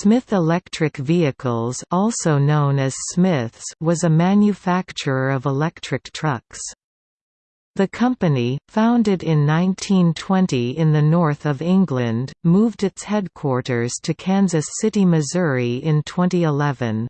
Smith Electric Vehicles also known as Smiths was a manufacturer of electric trucks. The company, founded in 1920 in the north of England, moved its headquarters to Kansas City, Missouri in 2011.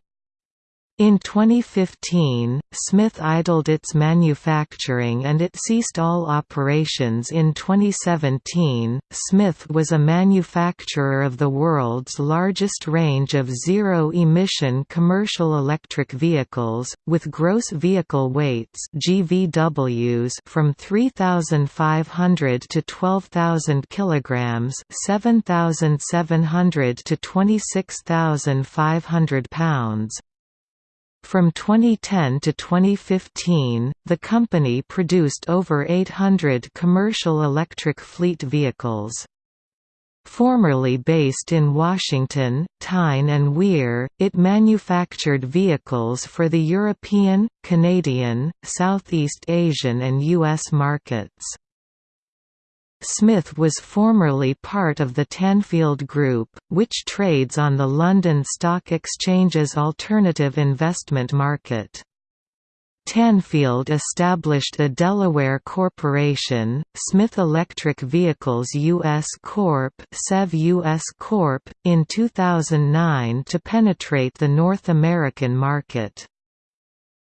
In 2015, Smith idled its manufacturing and it ceased all operations in 2017. Smith was a manufacturer of the world's largest range of zero emission commercial electric vehicles, with gross vehicle weights GVWs from 3,500 to 12,000 kilograms, 7,700 to 26,500 pounds. From 2010 to 2015, the company produced over 800 commercial electric fleet vehicles. Formerly based in Washington, Tyne and Wear, it manufactured vehicles for the European, Canadian, Southeast Asian and U.S. markets. Smith was formerly part of the Tanfield Group, which trades on the London Stock Exchange's alternative investment market. Tanfield established a Delaware corporation, Smith Electric Vehicles US Corp. SEV US Corp. in 2009 to penetrate the North American market.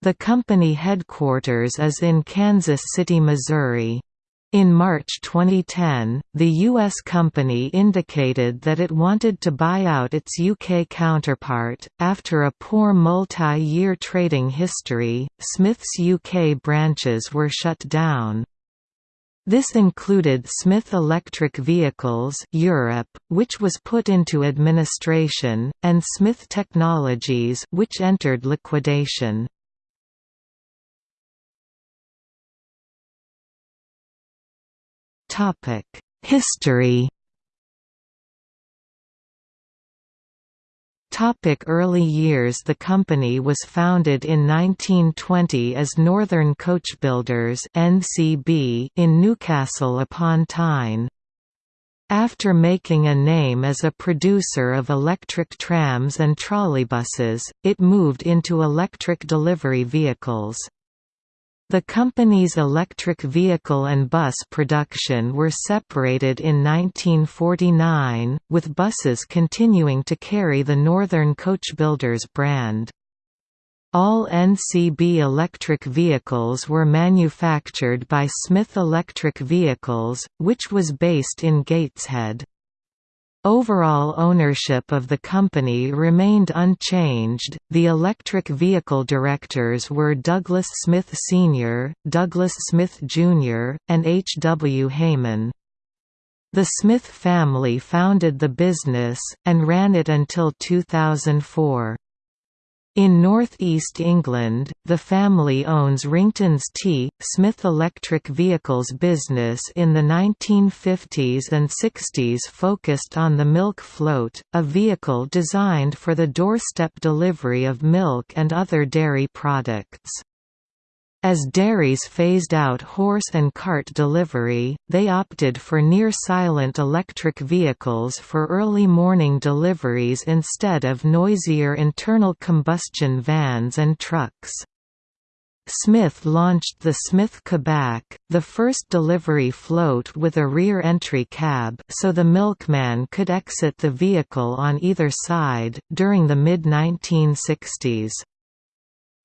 The company headquarters is in Kansas City, Missouri. In March 2010, the U.S. company indicated that it wanted to buy out its UK counterpart. After a poor multi year trading history, Smith's UK branches were shut down. This included Smith Electric Vehicles Europe, which was put into administration, and Smith Technologies which entered liquidation. History Topic early years The company was founded in 1920 as Northern Coachbuilders (NCB) in Newcastle upon Tyne. After making a name as a producer of electric trams and trolleybuses, it moved into electric delivery vehicles. The company's electric vehicle and bus production were separated in 1949, with buses continuing to carry the Northern Coachbuilders brand. All NCB electric vehicles were manufactured by Smith Electric Vehicles, which was based in Gateshead. Overall ownership of the company remained unchanged. The electric vehicle directors were Douglas Smith Sr., Douglas Smith Jr., and H. W. Hayman. The Smith family founded the business, and ran it until 2004. In northeast England, the family owns Ringtons Tea. Smith Electric Vehicles business in the 1950s and 60s focused on the milk float, a vehicle designed for the doorstep delivery of milk and other dairy products. As dairies phased out horse and cart delivery, they opted for near-silent electric vehicles for early morning deliveries instead of noisier internal combustion vans and trucks. Smith launched the Smith Cabac, the first delivery float with a rear entry cab so the milkman could exit the vehicle on either side, during the mid-1960s.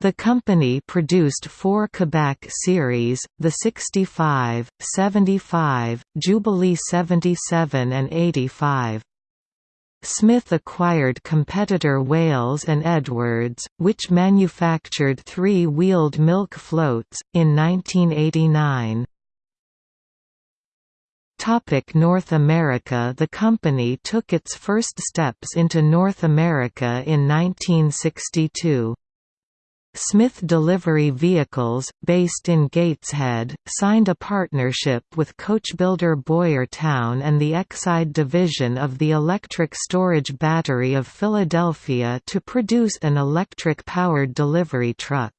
The company produced four Cabac series, the 65, 75, Jubilee 77 and 85. Smith acquired competitor Wales and Edwards, which manufactured three-wheeled milk floats, in 1989. Topic North America The company took its first steps into North America in 1962. Smith Delivery Vehicles, based in Gateshead, signed a partnership with coachbuilder Boyertown and the Exide division of the Electric Storage Battery of Philadelphia to produce an electric-powered delivery truck.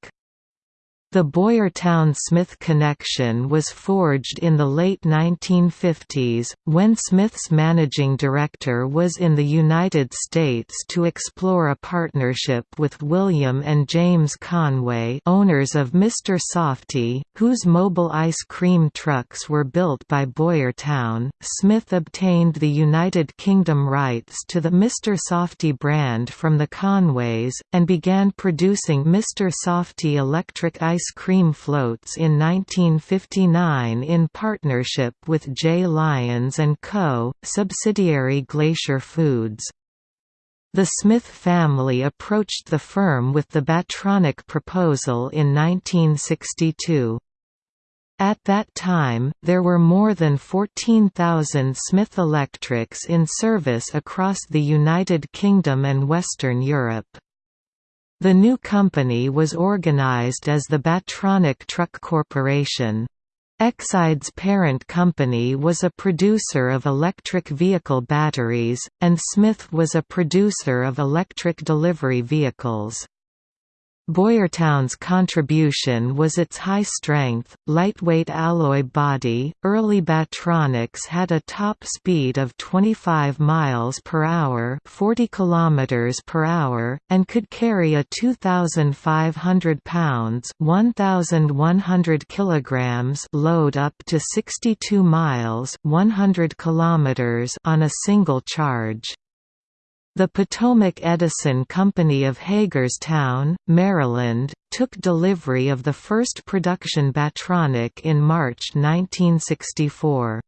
The Boyertown-Smith connection was forged in the late 1950s, when Smith's managing director was in the United States to explore a partnership with William and James Conway owners of Mr. Softee, whose mobile ice cream trucks were built by Boyertown. Smith obtained the United Kingdom rights to the Mr. Softee brand from the Conways, and began producing Mr. Softee electric ice ice cream floats in 1959 in partnership with J. Lyons & Co., subsidiary Glacier Foods. The Smith family approached the firm with the Battronic proposal in 1962. At that time, there were more than 14,000 Smith Electrics in service across the United Kingdom and Western Europe. The new company was organized as the Battronic Truck Corporation. Exide's parent company was a producer of electric vehicle batteries, and Smith was a producer of electric delivery vehicles. Boyertown's contribution was its high-strength, lightweight alloy body. Early Battronics had a top speed of 25 miles per hour, 40 kilometers per hour, and could carry a 2500 pounds, 1100 kilograms load up to 62 miles, 100 kilometers on a single charge. The Potomac Edison Company of Hagerstown, Maryland, took delivery of the first production Battronic in March 1964.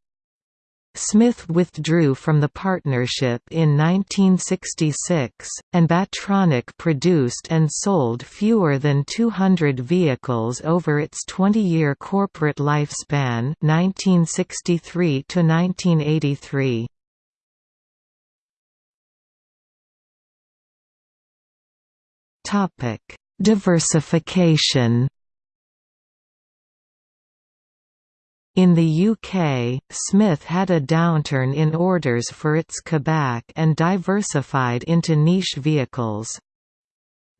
Smith withdrew from the partnership in 1966, and Battronic produced and sold fewer than 200 vehicles over its 20-year corporate lifespan 1963 to 1983. Topic: Diversification. In the UK, Smith had a downturn in orders for its Cabac and diversified into niche vehicles.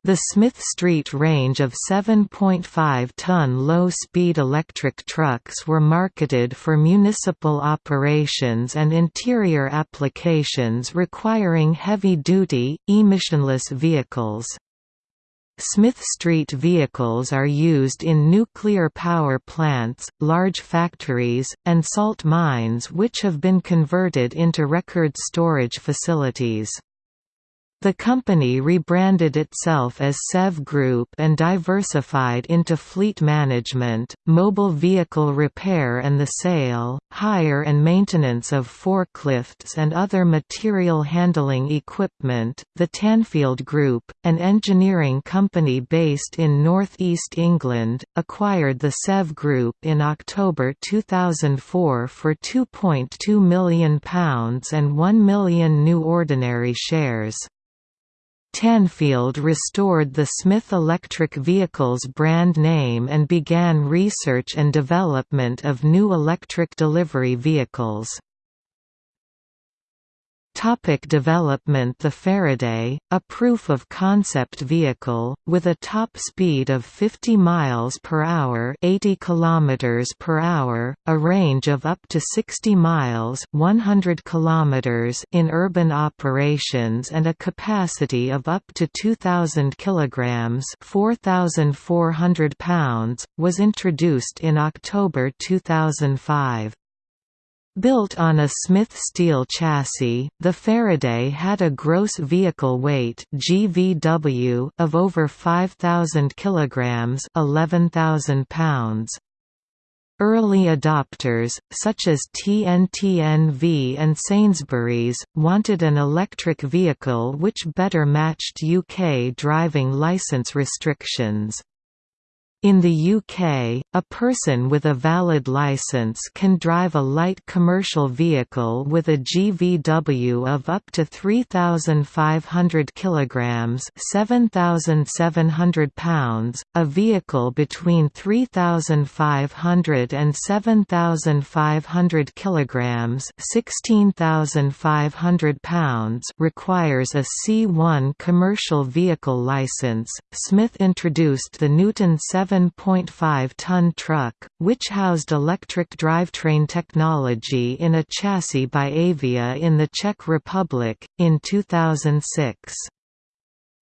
The Smith Street range of 7.5-ton low-speed electric trucks were marketed for municipal operations and interior applications requiring heavy-duty, emissionless vehicles. Smith Street vehicles are used in nuclear power plants, large factories, and salt mines which have been converted into record storage facilities. The company rebranded itself as SEV Group and diversified into fleet management, mobile vehicle repair and the sale, hire and maintenance of forklifts and other material handling equipment. The Tanfield Group, an engineering company based in northeast England, acquired the SEV Group in October 2004 for £2.2 million and 1 million new ordinary shares. Tanfield restored the Smith Electric Vehicles brand name and began research and development of new electric delivery vehicles. Topic development The Faraday, a proof-of-concept vehicle, with a top speed of 50 miles per hour 80 kilometers per hour, a range of up to 60 miles 100 kilometers in urban operations and a capacity of up to 2,000 kilograms 4,400 pounds, was introduced in October 2005. Built on a Smith steel chassis, the Faraday had a gross vehicle weight (GVW) of over 5,000 kilograms (11,000 pounds). Early adopters, such as TNT-NV and Sainsbury's, wanted an electric vehicle which better matched UK driving licence restrictions. In the UK, a person with a valid licence can drive a light commercial vehicle with a GVW of up to 3,500 kg (7,700 pounds), a vehicle between 3,500 and 7,500 kg (16,500 pounds) requires a C1 commercial vehicle licence. Smith introduced the Newton 7 11.5-ton truck, which housed electric drivetrain technology in a chassis by Avia in the Czech Republic, in 2006.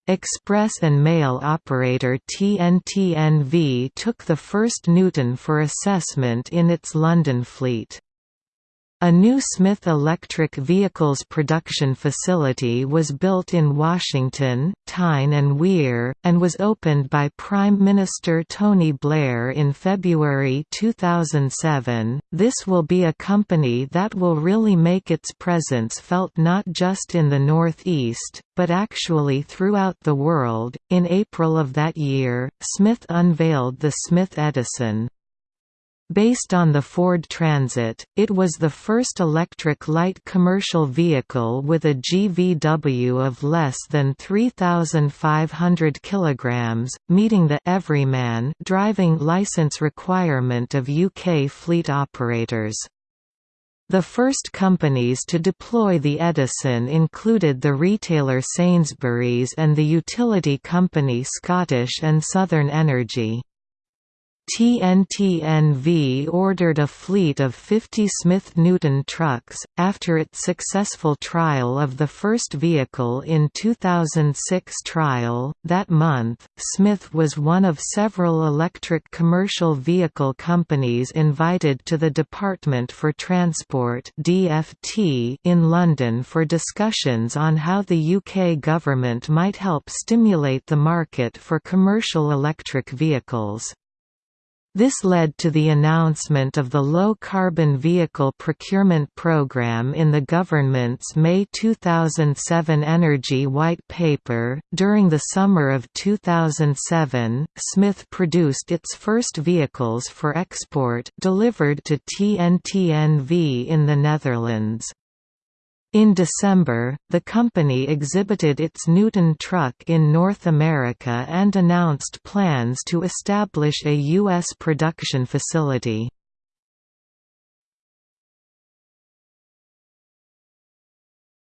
Express and mail operator TNT-NV took the first Newton for assessment in its London fleet. A new Smith Electric Vehicles production facility was built in Washington, Tyne and Wear, and was opened by Prime Minister Tony Blair in February 2007. This will be a company that will really make its presence felt not just in the Northeast, but actually throughout the world. In April of that year, Smith unveiled the Smith Edison. Based on the Ford Transit, it was the first electric light commercial vehicle with a GVW of less than 3,500 kg, meeting the «everyman» driving licence requirement of UK fleet operators. The first companies to deploy the Edison included the retailer Sainsbury's and the utility company Scottish and Southern Energy. TNT-NV ordered a fleet of 50 Smith Newton trucks, after its successful trial of the first vehicle in 2006 trial. That month, Smith was one of several electric commercial vehicle companies invited to the Department for Transport DFT in London for discussions on how the UK government might help stimulate the market for commercial electric vehicles. This led to the announcement of the Low Carbon Vehicle Procurement Program in the government's May 2007 Energy White Paper. During the summer of 2007, Smith produced its first vehicles for export delivered to TNT-NV in the Netherlands. In December, the company exhibited its Newton truck in North America and announced plans to establish a U.S. production facility.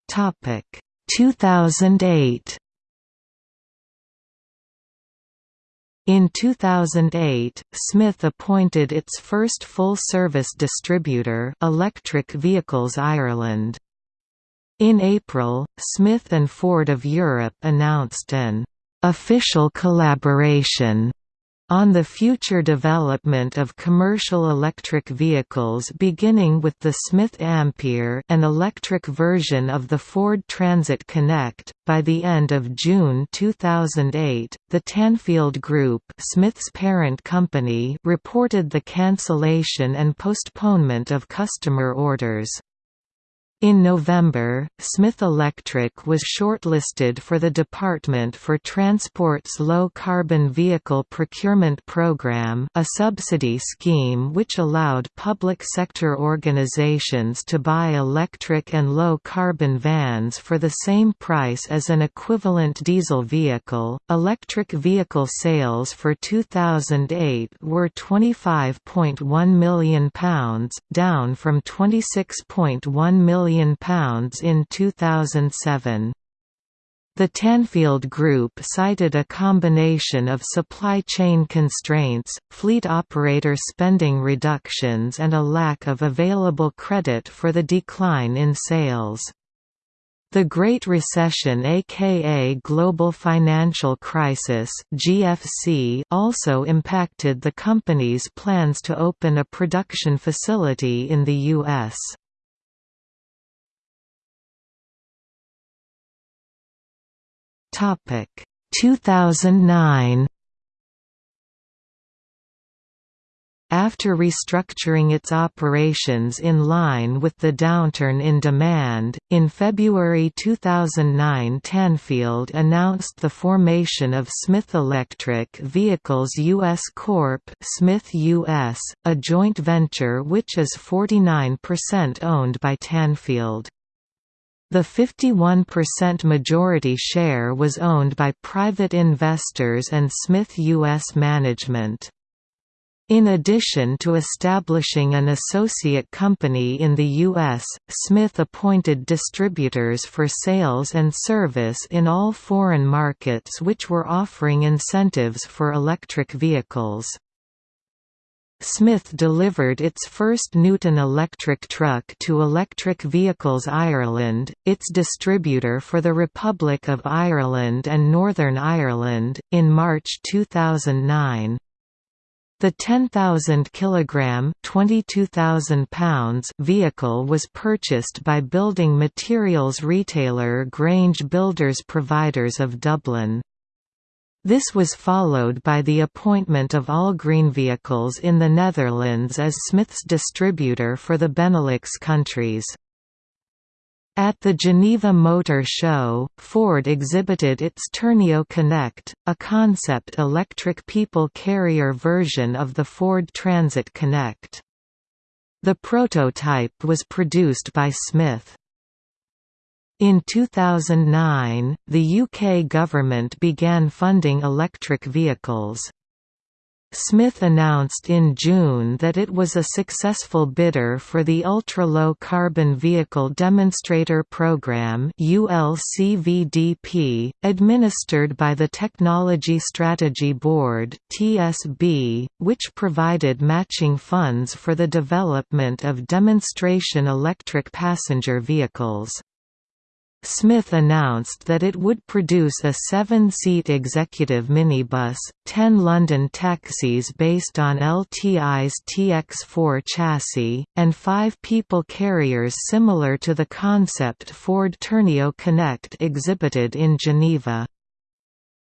Topic 2008 In 2008, Smith appointed its first full-service distributor Electric Vehicles Ireland. In April, Smith and Ford of Europe announced an official collaboration on the future development of commercial electric vehicles beginning with the Smith Ampere an electric version of the Ford Transit Connect. By the end of June 2008, the Tanfield Group Smith's parent company reported the cancellation and postponement of customer orders. In November, Smith Electric was shortlisted for the Department for Transport's Low Carbon Vehicle Procurement Program a subsidy scheme which allowed public sector organizations to buy electric and low-carbon vans for the same price as an equivalent diesel vehicle. Electric vehicle sales for 2008 were £25.1 million, down from £26.1 million pounds in 2007. The Tanfield Group cited a combination of supply chain constraints, fleet operator spending reductions and a lack of available credit for the decline in sales. The Great Recession aka Global Financial Crisis GFC also impacted the company's plans to open a production facility in the U.S. Topic 2009 After restructuring its operations in line with the downturn in demand, in February 2009 Tanfield announced the formation of Smith Electric Vehicles US Corp. Smith US, a joint venture which is 49% owned by Tanfield. The 51% majority share was owned by private investors and Smith U.S. management. In addition to establishing an associate company in the U.S., Smith appointed distributors for sales and service in all foreign markets which were offering incentives for electric vehicles. Smith delivered its first Newton electric truck to Electric Vehicles Ireland, its distributor for the Republic of Ireland and Northern Ireland, in March 2009. The 10,000 kilogram (22,000 pounds) vehicle was purchased by building materials retailer Grange Builders Providers of Dublin. This was followed by the appointment of all green Vehicles in the Netherlands as Smith's distributor for the Benelux countries. At the Geneva Motor Show, Ford exhibited its Tourneo Connect, a concept electric people carrier version of the Ford Transit Connect. The prototype was produced by Smith. In 2009, the UK government began funding electric vehicles. Smith announced in June that it was a successful bidder for the Ultra-Low Carbon Vehicle Demonstrator Program ULCVDP, administered by the Technology Strategy Board TSB, which provided matching funds for the development of demonstration electric passenger vehicles. Smith announced that it would produce a seven-seat executive minibus, ten London taxis based on LTI's TX4 chassis, and five people carriers similar to the concept Ford Tourneo Connect exhibited in Geneva.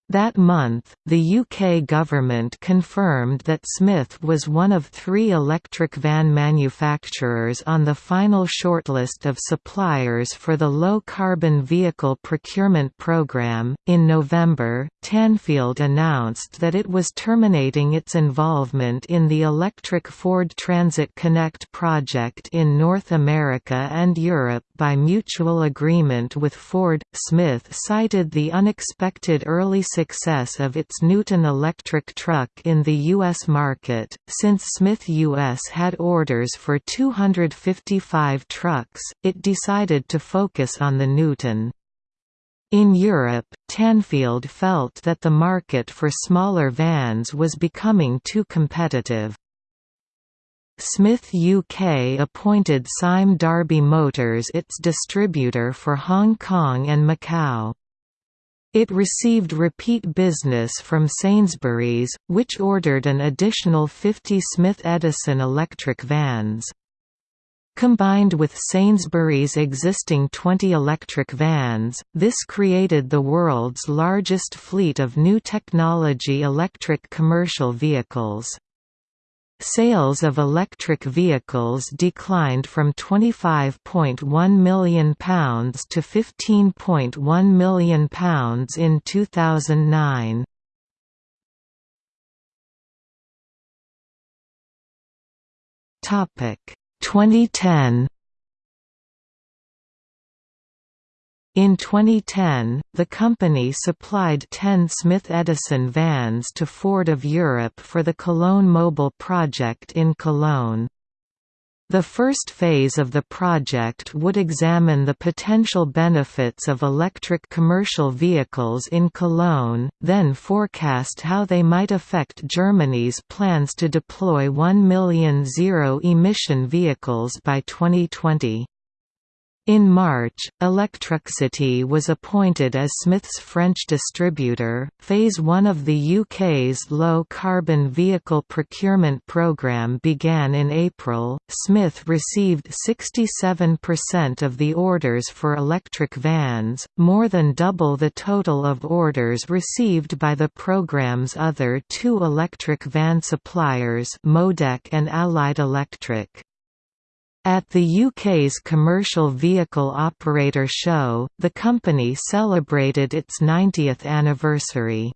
That month, the UK government confirmed that Smith was one of three electric van manufacturers on the final shortlist of suppliers for the Low Carbon Vehicle Procurement Programme. In November, Tanfield announced that it was terminating its involvement in the electric Ford Transit Connect project in North America and Europe by mutual agreement with Ford. Smith cited the unexpected early success of its Newton electric truck in the U.S. market, since Smith U.S. had orders for 255 trucks, it decided to focus on the Newton. In Europe, Tanfield felt that the market for smaller vans was becoming too competitive. Smith UK appointed Sime Darby Motors its distributor for Hong Kong and Macau. It received repeat business from Sainsbury's, which ordered an additional 50 Smith Edison electric vans. Combined with Sainsbury's existing 20 electric vans, this created the world's largest fleet of new technology electric commercial vehicles. Sales of electric vehicles declined from £25.1 million to £15.1 million in 2009. Topic 2010 In 2010, the company supplied 10 Smith Edison vans to Ford of Europe for the Cologne Mobile project in Cologne. The first phase of the project would examine the potential benefits of electric commercial vehicles in Cologne, then forecast how they might affect Germany's plans to deploy 1 million zero-emission vehicles by 2020. In March, Electricity was appointed as Smith's French distributor. Phase 1 of the UK's low carbon vehicle procurement programme began in April. Smith received 67% of the orders for electric vans, more than double the total of orders received by the programme's other two electric van suppliers, Modec and Allied Electric. At the UK's Commercial Vehicle Operator Show, the company celebrated its 90th anniversary.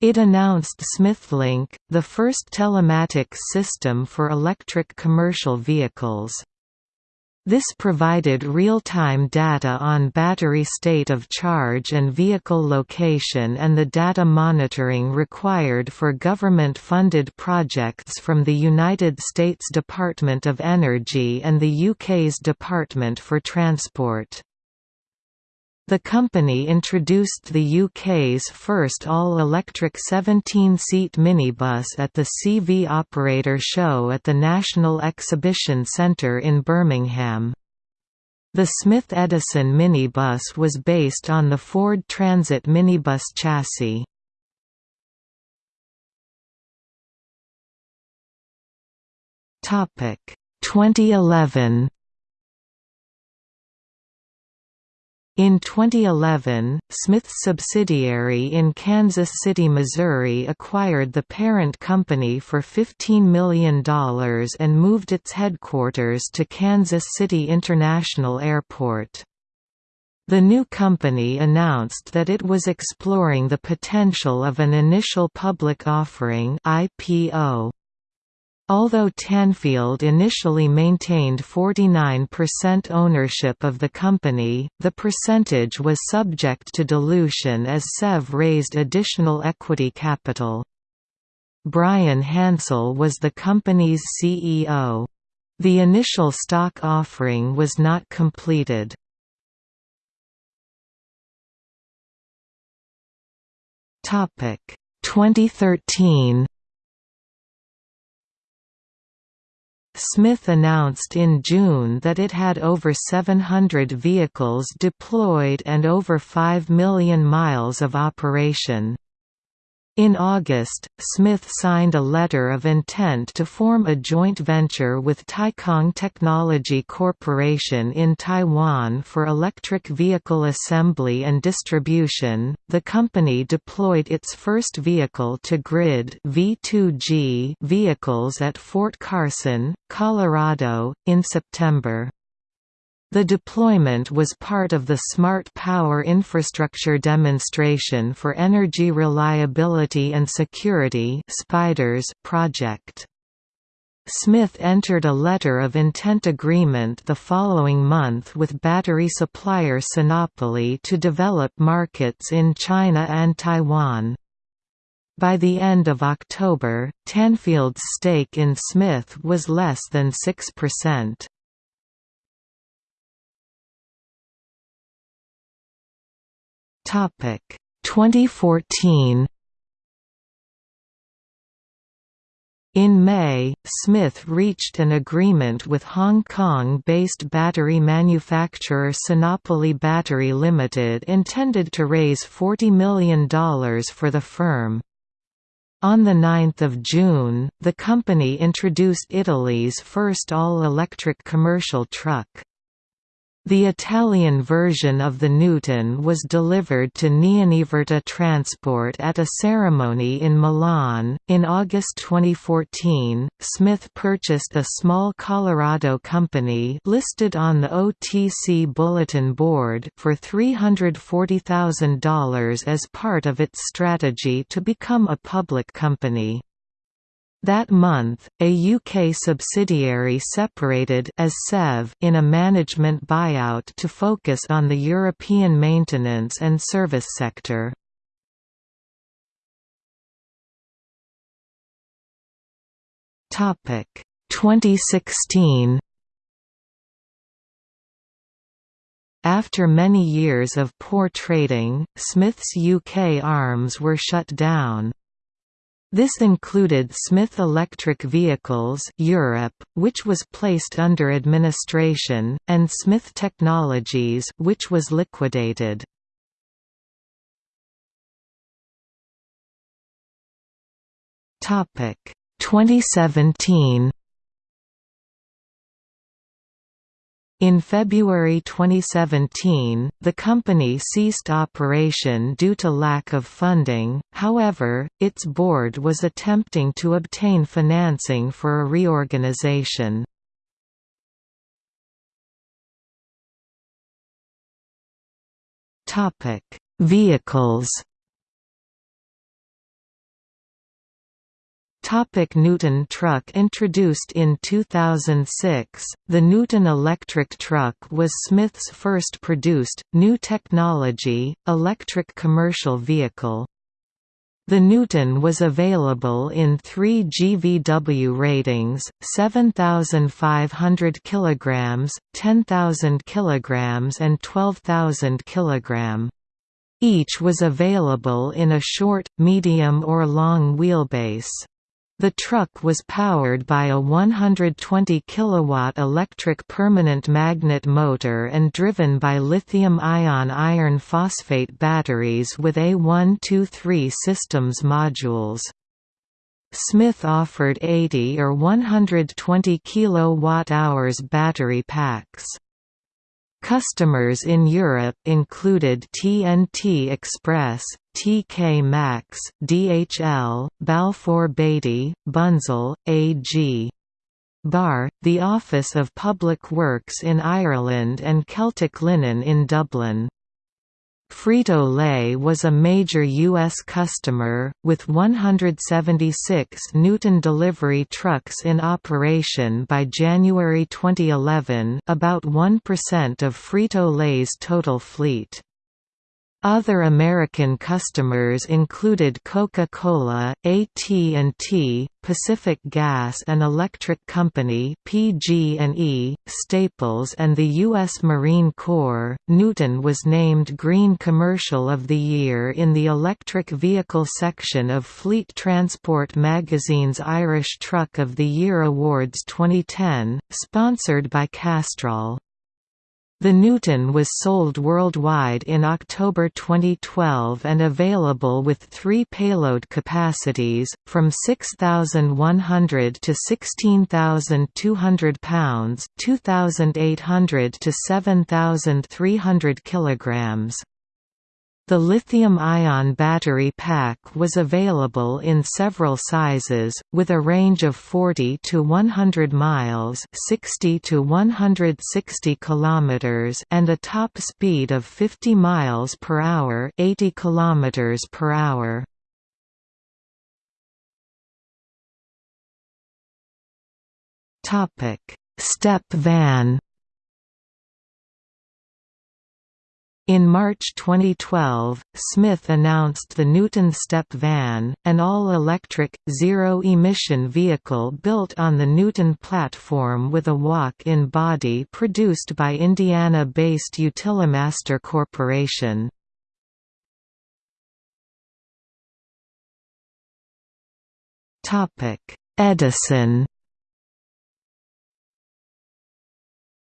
It announced SmithLink, the first telematics system for electric commercial vehicles. This provided real-time data on battery state of charge and vehicle location and the data monitoring required for government-funded projects from the United States Department of Energy and the UK's Department for Transport. The company introduced the UK's first all-electric 17-seat minibus at the CV Operator Show at the National Exhibition Centre in Birmingham. The Smith Edison minibus was based on the Ford Transit minibus chassis. Topic 2011 In 2011, Smith's subsidiary in Kansas City, Missouri acquired the parent company for $15 million and moved its headquarters to Kansas City International Airport. The new company announced that it was exploring the potential of an initial public offering IPO. Although Tanfield initially maintained 49% ownership of the company, the percentage was subject to dilution as SEV raised additional equity capital. Bryan Hansel was the company's CEO. The initial stock offering was not completed. Topic 2013 Smith announced in June that it had over 700 vehicles deployed and over 5 million miles of operation. In August, Smith signed a letter of intent to form a joint venture with Taikang Technology Corporation in Taiwan for electric vehicle assembly and distribution. The company deployed its first vehicle to grid V2G vehicles at Fort Carson, Colorado, in September. The deployment was part of the Smart Power Infrastructure Demonstration for Energy Reliability and Security project. Smith entered a letter of intent agreement the following month with battery supplier Sinopoly to develop markets in China and Taiwan. By the end of October, Tanfield's stake in Smith was less than 6%. Topic 2014 In May, Smith reached an agreement with Hong Kong-based battery manufacturer Sinopoly Battery Limited intended to raise $40 million for the firm. On 9 June, the company introduced Italy's first all-electric commercial truck. The Italian version of the Newton was delivered to Neoniverta Transport at a ceremony in Milan. In August 2014, Smith purchased a small Colorado company listed on the OTC Bulletin Board for $340,000 as part of its strategy to become a public company. That month, a UK subsidiary separated as SEV in a management buyout to focus on the European maintenance and service sector. Topic 2016 After many years of poor trading, Smith's UK arms were shut down. This included Smith Electric Vehicles Europe, which was placed under administration, and Smith Technologies which was liquidated. Topic 2017 In February 2017, the company ceased operation due to lack of funding, however, its board was attempting to obtain financing for a reorganization. Vehicles Topic Newton truck Introduced in 2006, the Newton electric truck was Smith's first produced, new technology, electric commercial vehicle. The Newton was available in three GVW ratings, 7,500 kg, 10,000 kg and 12,000 kg. Each was available in a short, medium or long wheelbase. The truck was powered by a 120 kW electric permanent magnet motor and driven by lithium-ion iron phosphate batteries with A123 systems modules. Smith offered 80 or 120 kWh battery packs. Customers in Europe included TNT Express, TK Maxx, DHL, Balfour Beatty, Bunzl, AG. Barr, the Office of Public Works in Ireland and Celtic Linen in Dublin. Frito-Lay was a major U.S. customer, with 176 Newton delivery trucks in operation by January 2011 about 1% of Frito-Lay's total fleet. Other American customers included Coca-Cola, AT&T, Pacific Gas and Electric Company (PG&E), Staples and the U.S. Marine Corps. Newton was named Green Commercial of the Year in the electric vehicle section of Fleet Transport magazine's Irish Truck of the Year Awards 2010, sponsored by Castrol. The Newton was sold worldwide in October 2012 and available with three payload capacities, from 6,100 to 16,200 pounds 2,800 to 7,300 kilograms. The lithium-ion battery pack was available in several sizes, with a range of 40 to 100 miles 60 to 160 kilometers and a top speed of 50 miles per hour 80 kilometers per hour. Step van In March 2012, Smith announced the Newton Step Van, an all-electric, zero-emission vehicle built on the Newton platform with a walk-in body produced by Indiana-based Utilimaster Corporation. Edison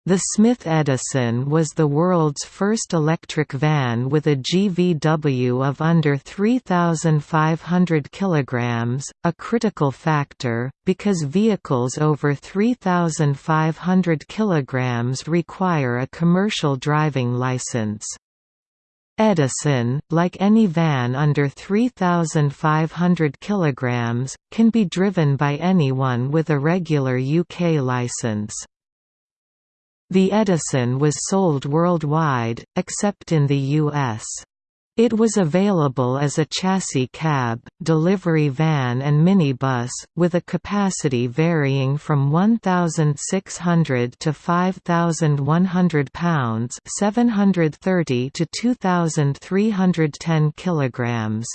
The Smith Edison was the world's first electric van with a GVW of under 3,500 kg, a critical factor, because vehicles over 3,500 kg require a commercial driving license. Edison, like any van under 3,500 kg, can be driven by anyone with a regular UK license. The Edison was sold worldwide, except in the U.S. It was available as a chassis cab, delivery van and minibus, with a capacity varying from 1,600 to 5,100 pounds 730 to 2,310 kilograms.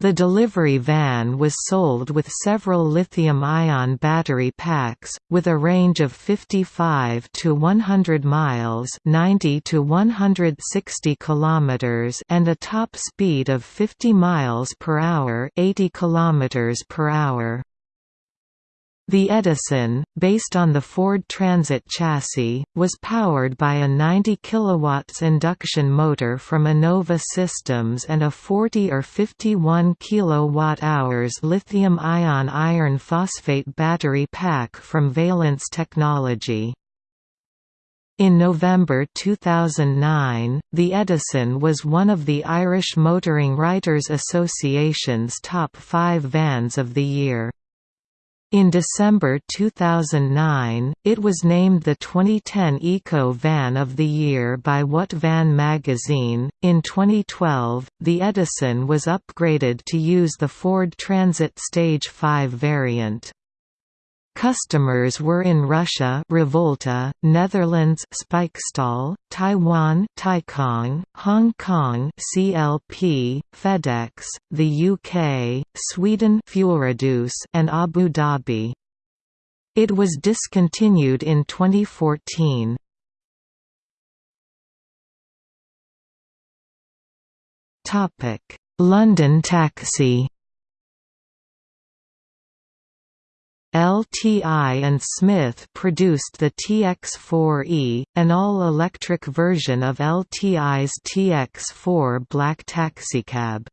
The delivery van was sold with several lithium-ion battery packs, with a range of 55 to 100 miles 90 to 160 kilometers and a top speed of 50 miles per hour 80 kilometers per hour. The Edison, based on the Ford Transit chassis, was powered by a 90 kW induction motor from Enova Systems and a 40 or 51 kWh lithium-ion iron phosphate battery pack from Valence Technology. In November 2009, the Edison was one of the Irish Motoring Writers Association's top five vans of the year. In December 2009, it was named the 2010 Eco Van of the Year by What Van magazine. In 2012, the Edison was upgraded to use the Ford Transit Stage 5 variant. Customers were in Russia Revolta, Netherlands Spijkstaal, Taiwan Taikong, Hong Kong CLP, FedEx, the UK, Sweden Fuelreduce and Abu Dhabi. It was discontinued in 2014. London Taxi LTI and Smith produced the TX4E, an all-electric version of LTI's TX4 black taxicab.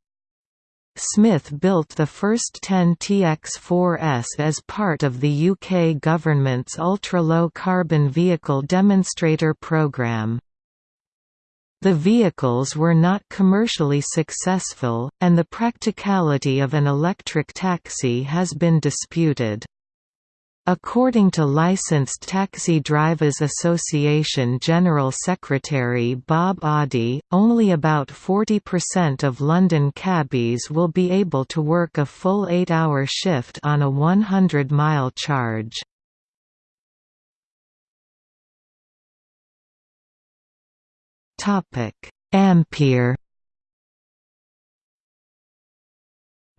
Smith built the first 10 TX4S as part of the UK government's ultra-low carbon vehicle demonstrator programme. The vehicles were not commercially successful, and the practicality of an electric taxi has been disputed. According to Licensed Taxi Drivers Association General Secretary Bob Oddie, only about 40% of London cabbies will be able to work a full eight-hour shift on a 100-mile charge. Ampere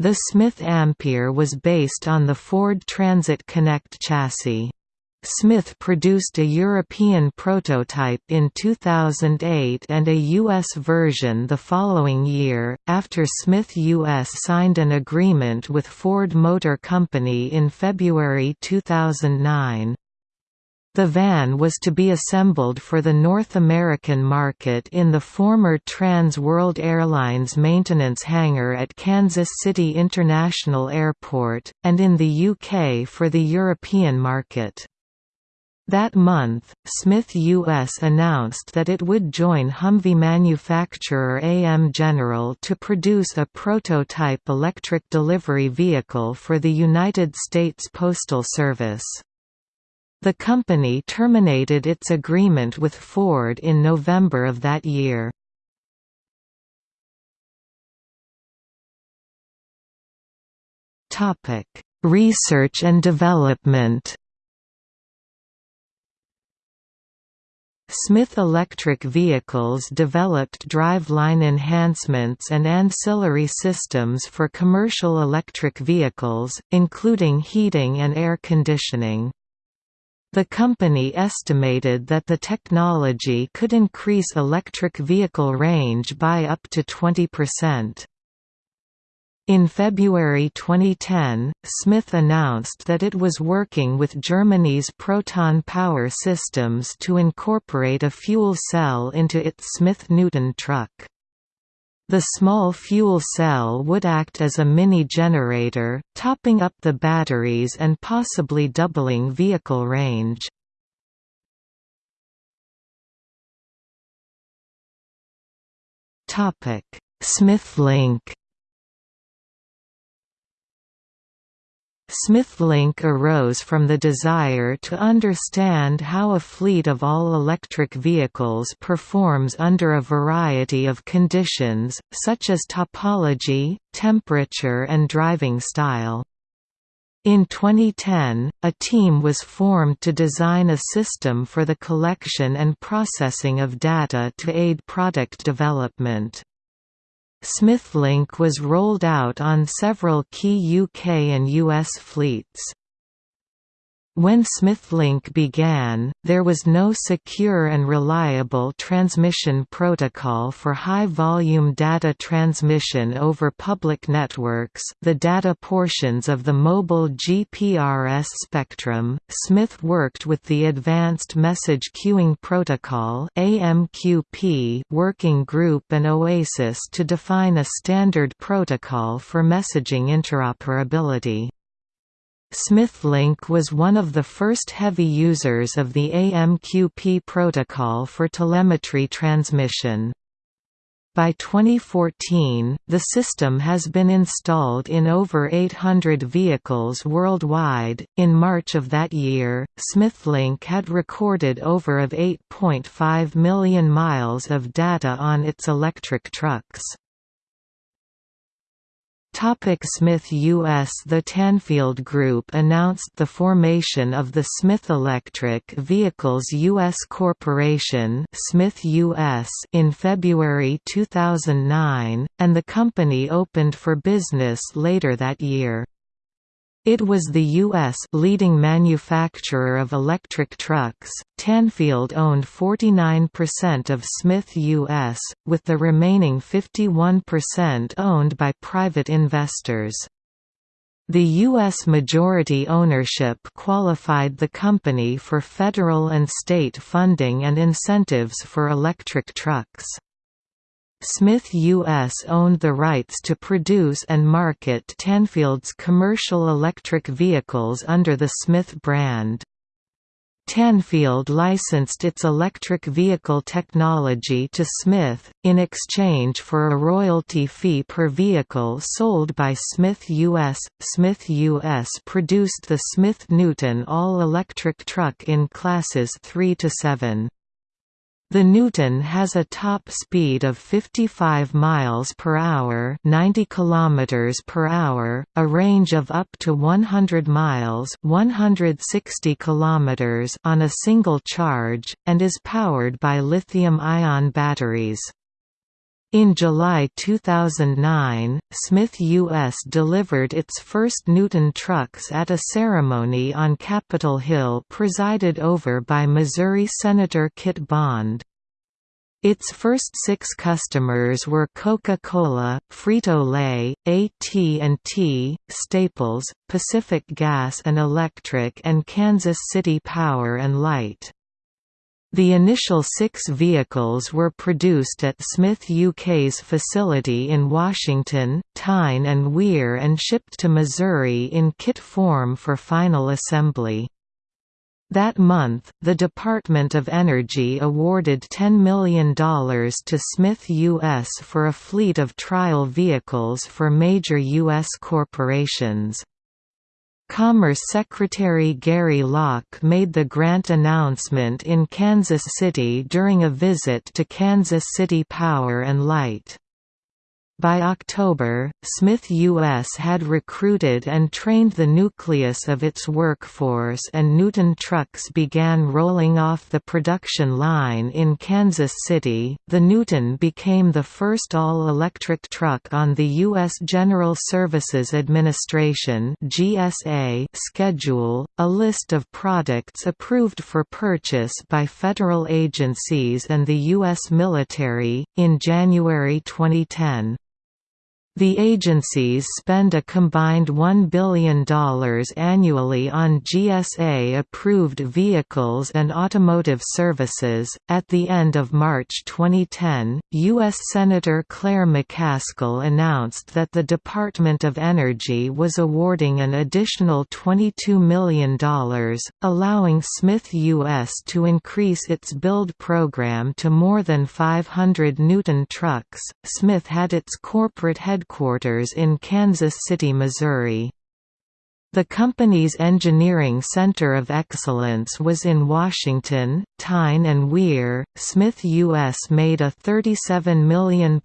The Smith Ampere was based on the Ford Transit Connect chassis. Smith produced a European prototype in 2008 and a U.S. version the following year, after Smith US signed an agreement with Ford Motor Company in February 2009. The van was to be assembled for the North American market in the former Trans World Airlines maintenance hangar at Kansas City International Airport, and in the UK for the European market. That month, Smith US announced that it would join Humvee manufacturer AM General to produce a prototype electric delivery vehicle for the United States Postal Service. The company terminated its agreement with Ford in November of that year. Research and development Smith Electric Vehicles developed driveline enhancements and ancillary systems for commercial electric vehicles, including heating and air conditioning. The company estimated that the technology could increase electric vehicle range by up to 20%. In February 2010, Smith announced that it was working with Germany's Proton Power Systems to incorporate a fuel cell into its Smith Newton truck. The small fuel cell would act as a mini-generator, topping up the batteries and possibly doubling vehicle range. SmithLink SmithLink arose from the desire to understand how a fleet of all-electric vehicles performs under a variety of conditions, such as topology, temperature and driving style. In 2010, a team was formed to design a system for the collection and processing of data to aid product development. SmithLink was rolled out on several key UK and US fleets. When SmithLink began, there was no secure and reliable transmission protocol for high-volume data transmission over public networks the data portions of the mobile GPRS spectrum. Smith worked with the Advanced Message Queuing Protocol AMQP working group and OASIS to define a standard protocol for messaging interoperability. SmithLink was one of the first heavy users of the AMQP protocol for telemetry transmission. By 2014, the system has been installed in over 800 vehicles worldwide. In March of that year, SmithLink had recorded over of 8.5 million miles of data on its electric trucks. Smith U.S. The Tanfield Group announced the formation of the Smith Electric Vehicles U.S. Corporation Smith US in February 2009, and the company opened for business later that year. It was the U.S. leading manufacturer of electric trucks. Tanfield owned 49% of Smith U.S., with the remaining 51% owned by private investors. The U.S. majority ownership qualified the company for federal and state funding and incentives for electric trucks. Smith US owned the rights to produce and market Tanfield's commercial electric vehicles under the Smith brand. Tanfield licensed its electric vehicle technology to Smith, in exchange for a royalty fee per vehicle sold by Smith US. Smith US produced the Smith Newton all-electric truck in classes 3 to 7. The Newton has a top speed of 55 miles per hour, 90 kilometers per hour, a range of up to 100 miles, 160 kilometers on a single charge, and is powered by lithium-ion batteries. In July 2009, Smith US delivered its first Newton trucks at a ceremony on Capitol Hill presided over by Missouri Senator Kit Bond. Its first six customers were Coca-Cola, Frito-Lay, AT&T, Staples, Pacific Gas and Electric and Kansas City Power and Light. The initial six vehicles were produced at Smith UK's facility in Washington, Tyne and Wear and shipped to Missouri in kit form for final assembly. That month, the Department of Energy awarded $10 million to Smith U.S. for a fleet of trial vehicles for major U.S. corporations. Commerce Secretary Gary Locke made the grant announcement in Kansas City during a visit to Kansas City Power and Light. By October, Smith U.S. had recruited and trained the nucleus of its workforce and Newton trucks began rolling off the production line in Kansas City. The Newton became the first all-electric truck on the U.S. General Services Administration (GSA) schedule, a list of products approved for purchase by federal agencies and the U.S. military in January 2010. The agencies spend a combined $1 billion annually on GSA approved vehicles and automotive services. At the end of March 2010, U.S. Senator Claire McCaskill announced that the Department of Energy was awarding an additional $22 million, allowing Smith U.S. to increase its build program to more than 500 Newton trucks. Smith had its corporate headquarters headquarters in Kansas City, Missouri. The company's engineering center of excellence was in Washington, Tyne and Wear, Smith US made a £37 million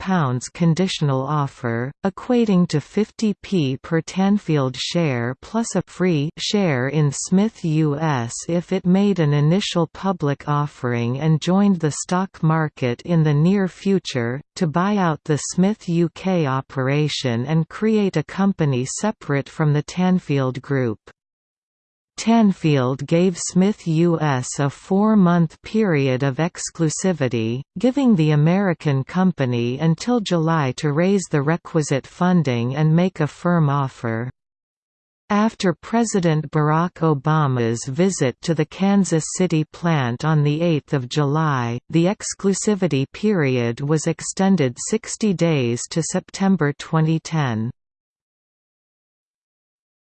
conditional offer, equating to 50p per Tanfield share plus a free share in Smith US if it made an initial public offering and joined the stock market in the near future, to buy out the Smith UK operation and create a company separate from the Tanfield Group. Tanfield gave Smith U.S. a four-month period of exclusivity, giving the American company until July to raise the requisite funding and make a firm offer. After President Barack Obama's visit to the Kansas City plant on 8 July, the exclusivity period was extended 60 days to September 2010.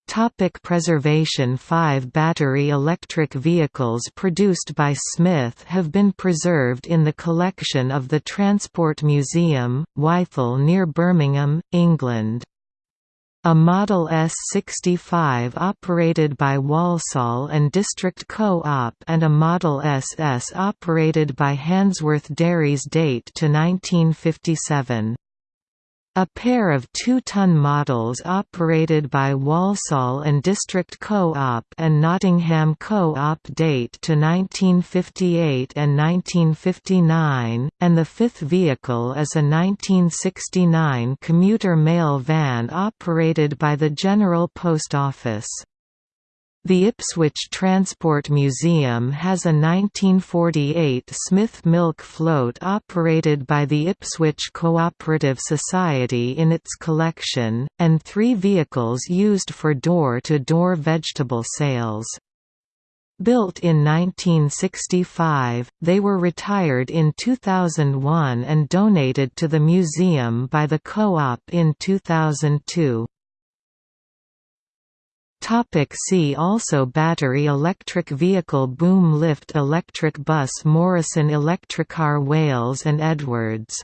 Topic preservation Five battery electric vehicles produced by Smith have been preserved in the collection of the Transport Museum, Wythall near Birmingham, England. A Model S65 operated by Walsall and District Co-op and a Model SS operated by Handsworth Dairies date to 1957. A pair of two-ton models operated by Walsall and District Co-op and Nottingham Co-op date to 1958 and 1959, and the fifth vehicle is a 1969 commuter mail van operated by the General Post Office. The Ipswich Transport Museum has a 1948 Smith milk float operated by the Ipswich Cooperative Society in its collection, and three vehicles used for door-to-door -door vegetable sales. Built in 1965, they were retired in 2001 and donated to the museum by the co-op in 2002. Topic see also Battery electric vehicle Boom lift electric bus Morrison Electricar Wales and Edwards